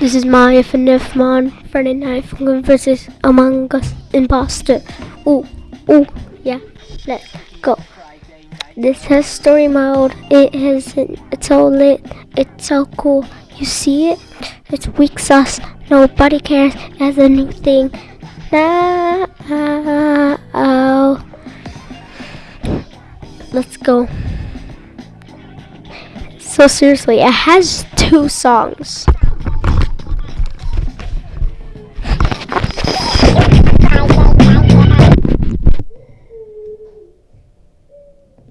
This is Mario for Nerfmon, Friday Night Funkin' versus Among Us Imposter. Ooh, ooh, yeah, let's go. This has story mode, it has, it's so lit, it's so cool. You see it? It's weak sauce, nobody cares, as a new thing. Now, oh. let's go. So seriously, it has two songs.